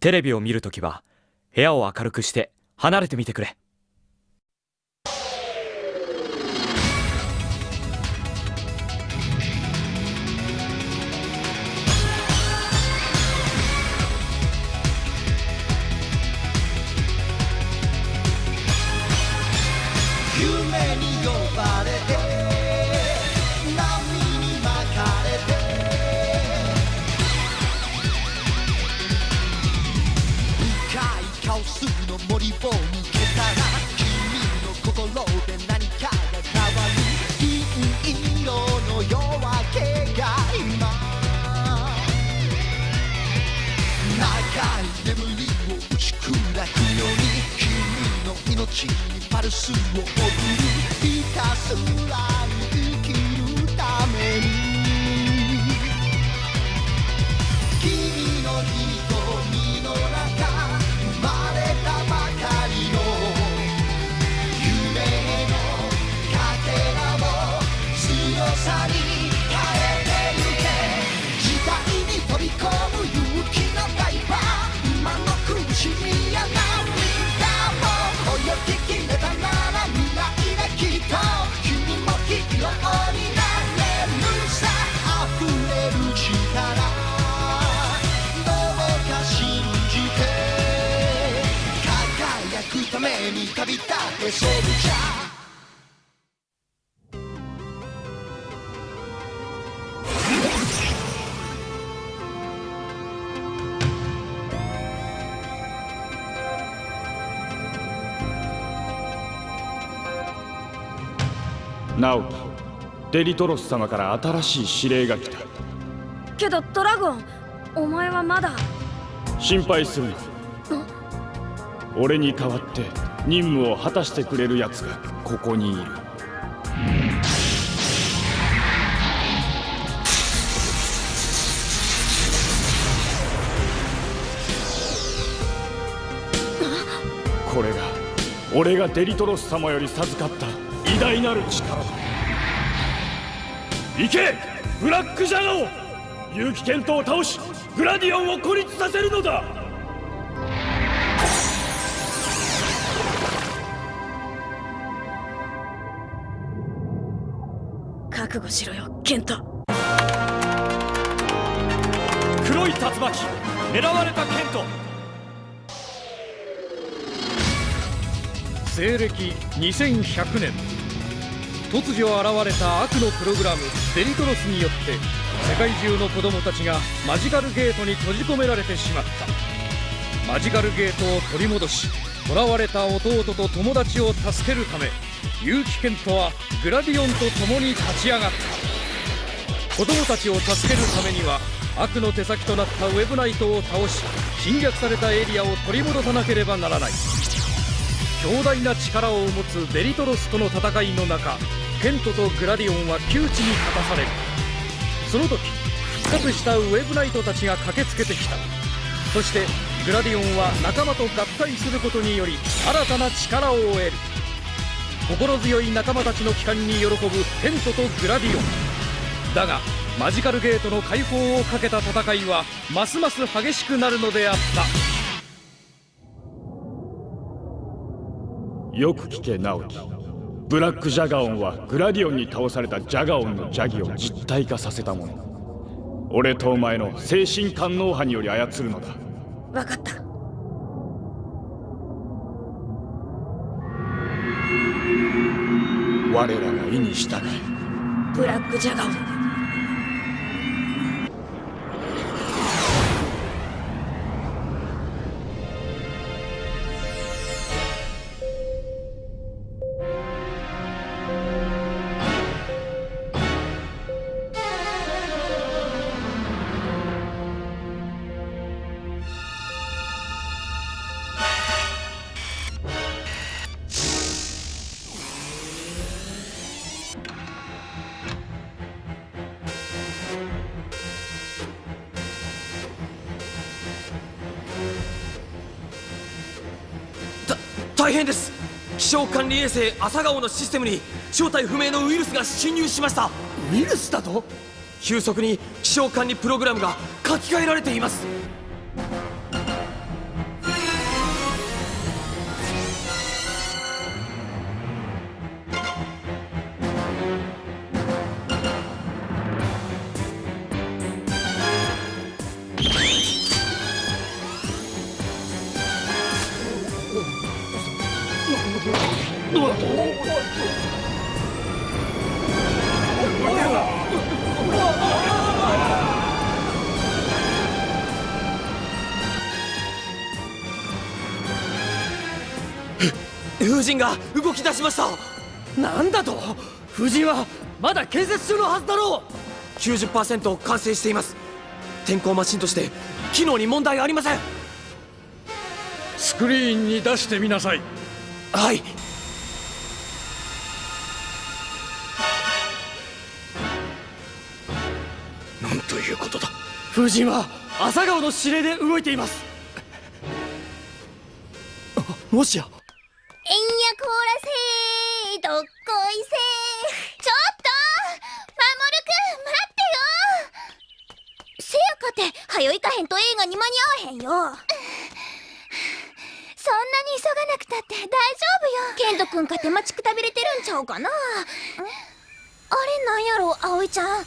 テレビを見るときは部屋を明るくして離れてみてくれ。ちパルスを送るひたすらに生きるために。めに旅立てソルジャー直樹デリトロス様から新しい指令が来た。けどドラゴンお前はまだ。心配するな俺に代わって任務を果たしてくれる奴がここにいる。これが俺がデリトロス様より授かった偉大なる力だ。行け!ブラックジャガオ!結城健人を倒しグラディオンを孤立させるのだ!覚悟しろよケント黒い竜巻狙われたケント西暦2100年。突如現れた悪のプログラムデリトロスによって世界中の子供たちがマジカルゲートに閉じ込められてしまった。マジカルゲートを取り戻し囚われた弟と友達を助けるため結城健人はグラディオンと共に立ち上がった。子供たちを助けるためには悪の手先となったウェブナイトを倒し侵略されたエリアを取り戻さなければならない。強大な力を持つデリトロスとの戦いの中ケントとグラディオンは窮地に立たされる。その時復活したウェブナイトたちが駆けつけてきた。そしてグラディオンは仲間と合体することにより新たな力を得る。心強い仲間たちの帰還に喜ぶケントとグラディオン。だがマジカルゲートの解放をかけた戦いはますます激しくなるのであった。よく聞け直樹ブラックジャガオンはグラディオンに倒されたジャガオンの邪気を実体化させたもの。俺とお前の精神官能派により操るのだ。わかった。我らが意に従い。ブラックジャガオン大変です。気象管理衛星朝顔のシステムに正体不明のウイルスが侵入しました。ウイルスだと？急速に気象管理プログラムが書き換えられています風神が動き出しました。なんだと？風神はまだ建設中のはずだろう。90%完成しています。天候マシンとして機能に問題ありません。スクリーンに出してみなさい。はい。なんということだ。風神は朝顔の指令で動いています。あもしやえんやこらせーどっこいせーちょっと守くん待ってよせやかて早いかへんと映画に間に合わへんよ。そんなに急がなくたって大丈夫よ。ケントくんかて待ちくたびれてるんちゃうかな。あれなんやろ葵ちゃん。え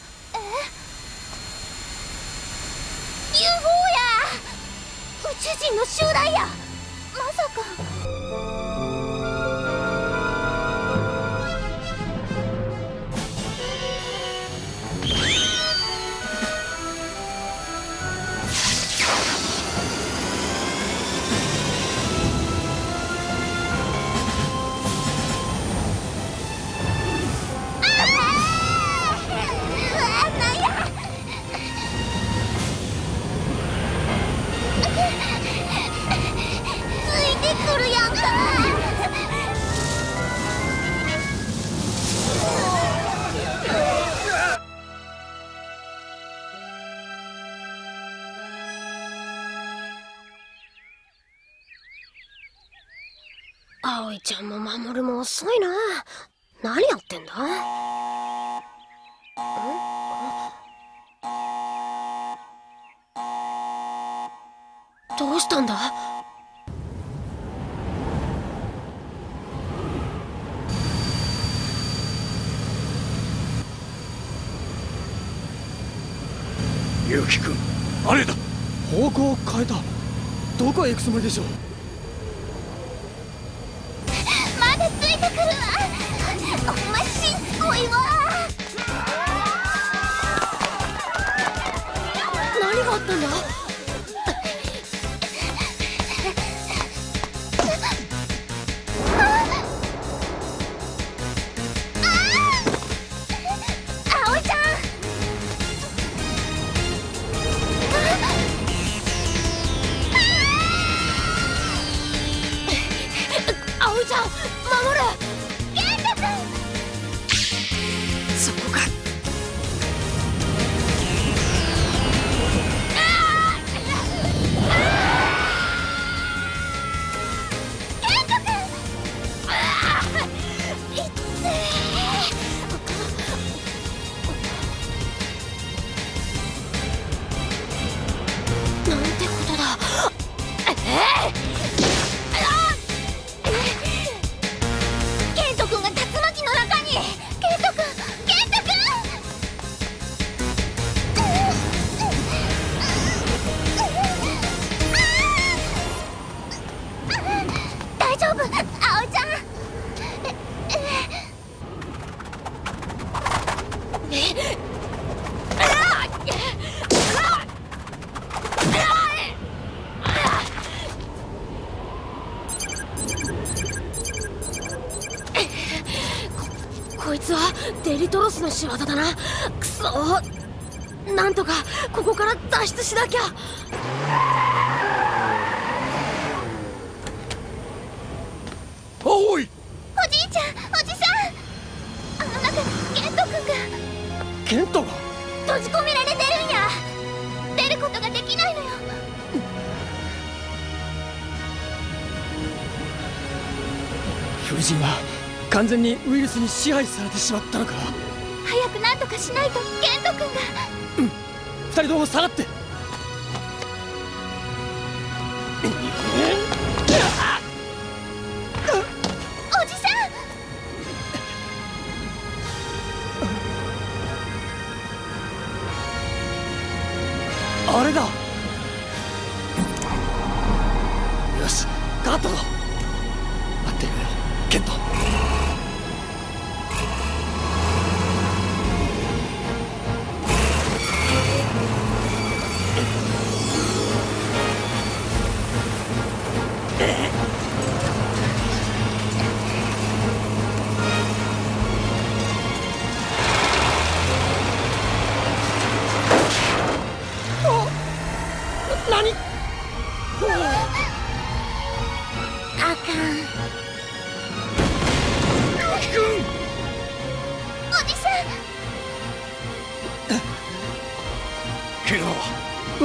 ？UFO や。宇宙人の集団や。まさか葵ちゃんも守も遅いな。何やってんだ？どうしたんだ？結城君あれだ。方向を変えた。どこへ行くつもりでしょうまだついてくるわ。おましつこいわ。何があったんだ？つはデリトロスの仕業だな。くそなんとかここから脱出しなきゃ。完全にウイルスに支配されてしまったのか？早くなんとかしないとケント君が。二人とも下がって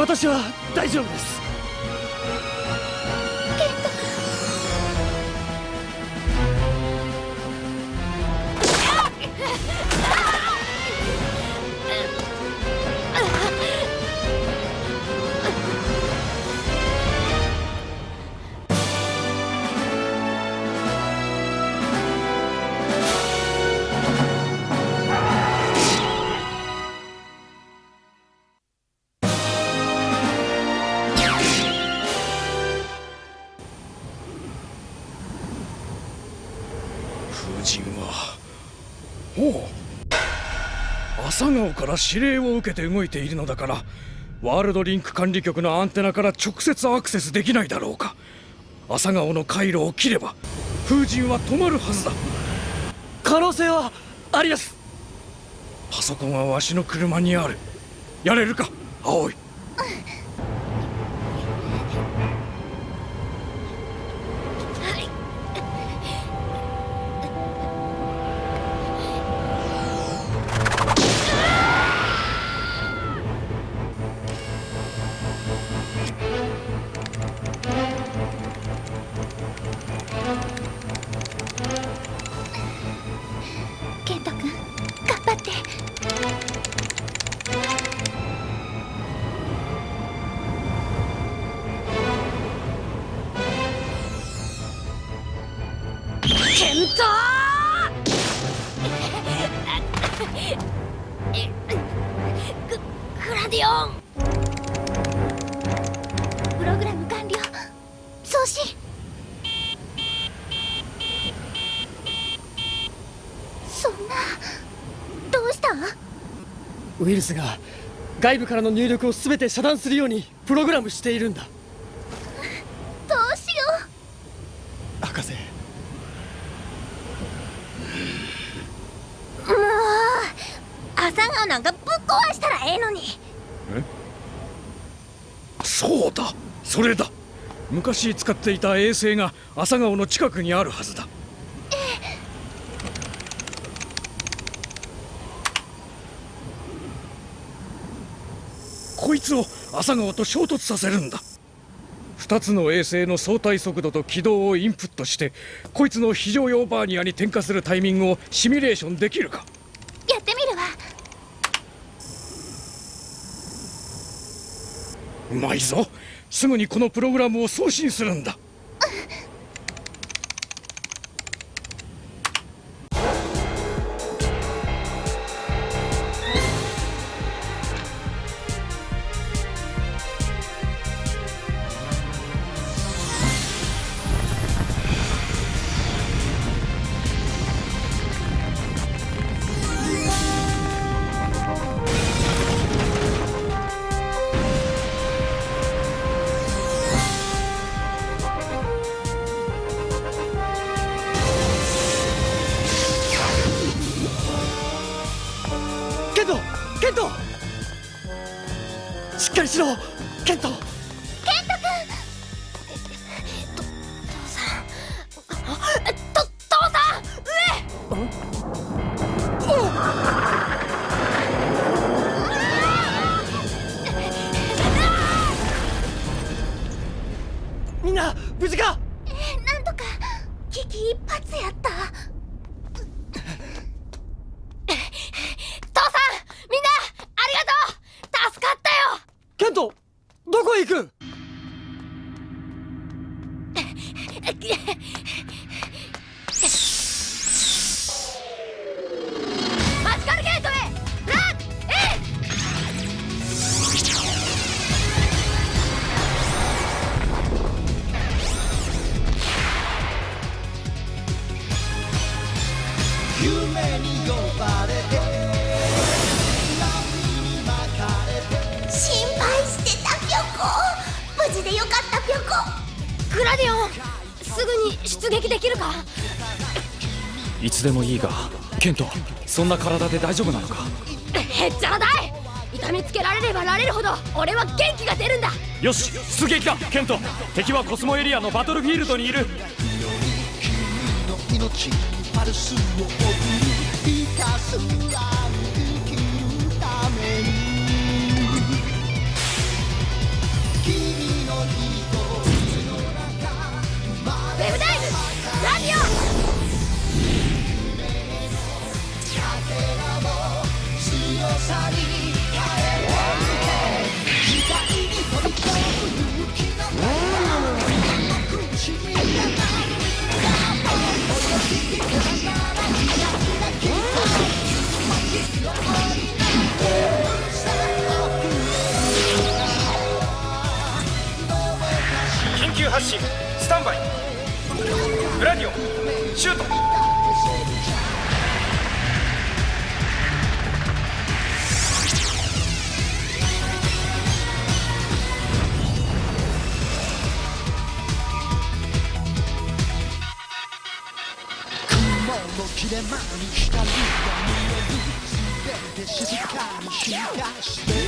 私は大丈夫です。風神はおう。朝顔から指令を受けて動いているのだからワールドリンク管理局のアンテナから直接アクセスできないだろうか。朝顔の回路を切れば風神は止まるはずだ。可能性はあります。パソコンはわしの車にある。やれるか葵ケルスが外部からの入力を全て遮断するようにプログラムしているんだ。どうしよ博士。うもう朝顔なんかぶっ壊したらええのに。そうだ。それだ。昔使っていた衛星が朝顔の近くにあるはずだいつを朝顔と衝突させるんだ。2つの衛星の相対速度と軌道をインプットしてこいつの非常用バーニアに点火するタイミングをシミュレーションできるか。やってみるわ。うまいぞ。すぐにこのプログラムを送信するんだディオンすぐに出撃できるか？いつでもいいがケントそんな体で大丈夫なのか？へっちゃらだい！痛みつけられればられるほど俺は元気が出るんだ！よし出撃だケント。敵はコスモエリアのバトルフィールドにいる。君の命にパルスを送るひたすらウェブイラオ緊急発進。スタンバイ。シュート。雲の切れ間に光が見える。全て静かに進化して。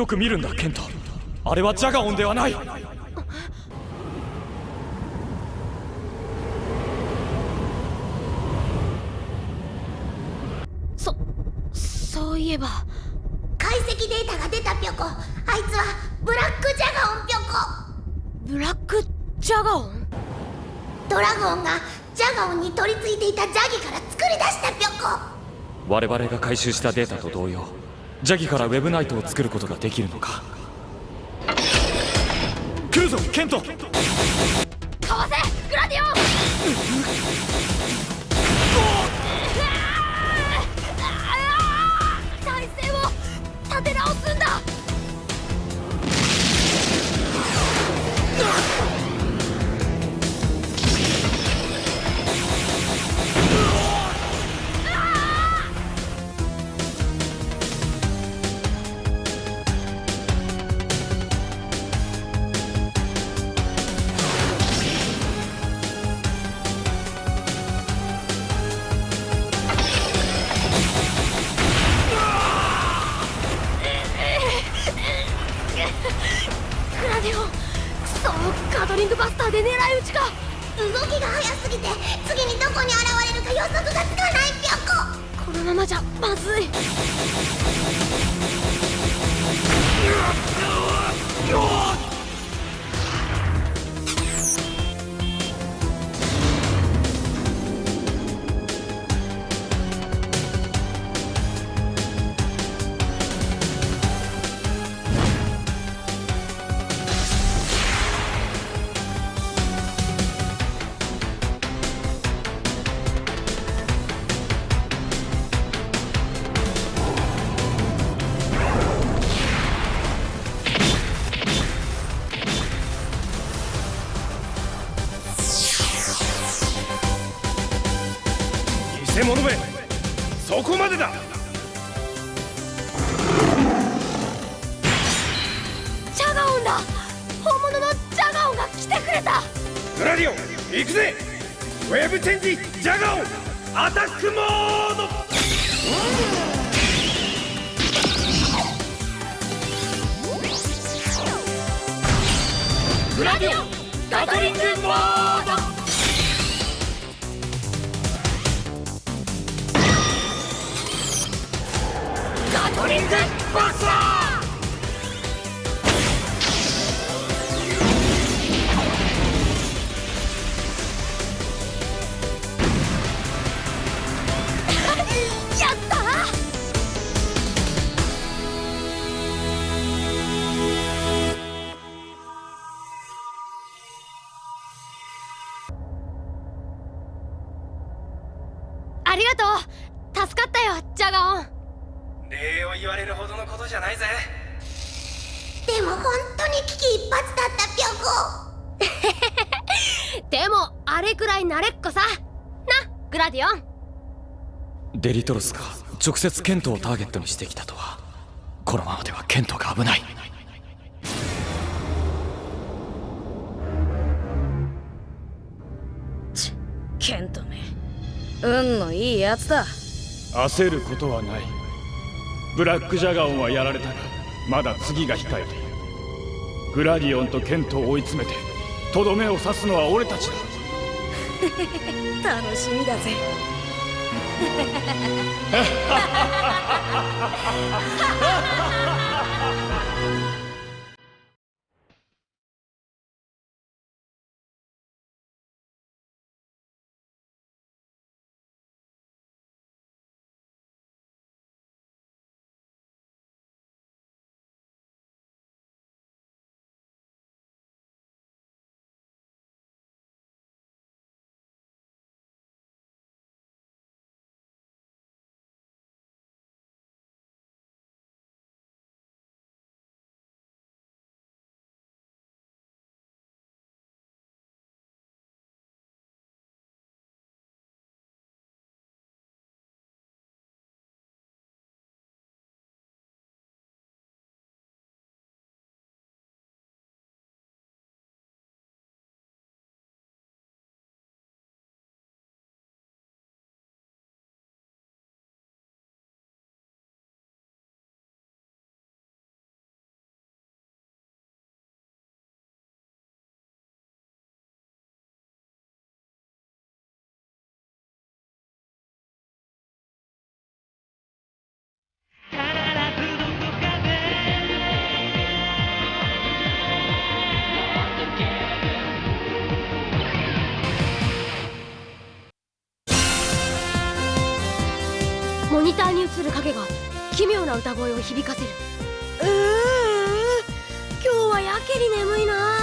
よく見るんだケントあれはジャガオンではない。そそういえば解析データが出たぴょこ。あいつはブラックジャガオンぴょこ。ブラックジャガオン？ドラゴンがジャガオンに取り付いていたジャギから作り出したぴょこ。我々が回収したデータと同様ジャギからウェブナイトを作ることができるのか。来るぞケント。かわせグラディオンそガトリングバスターで狙い撃ちか。動きが速すぎて次にどこに現れるか予測がつかないぴょこ。このままじゃまずいそこまでだ。ジャガオンだ。本物のジャガオンが来てくれた。グラディオン行くぜ。ウェブチェンジジャガオン。アタックモード。グラディオンガトリングモードトリングバスターデリトロスが直接ケントをターゲットにしてきたとは。このままではケントが危ない。ケントめ運のいいやつだ。焦ることはない。ブラックジャガオンはやられたがまだ次が控えている。グラディオンとケントを追い詰めてとどめを刺すのは俺たちだ。楽しみだぜモ ニターに映る影が奇妙な歌声を響かせる。うー今日はやけに眠いな。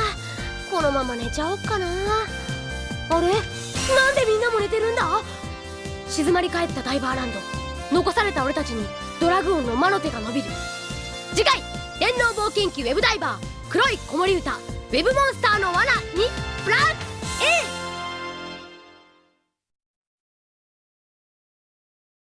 このまま寝ちゃおっかな。あれ？なんでみんなも寝てるんだ？静まり返ったダイバーランド。残された俺たちにドラグオンの魔の手が伸びる。次回「電脳冒険記ウェブダイバー黒い子守歌ウェブモンスターの罠」にブラックイン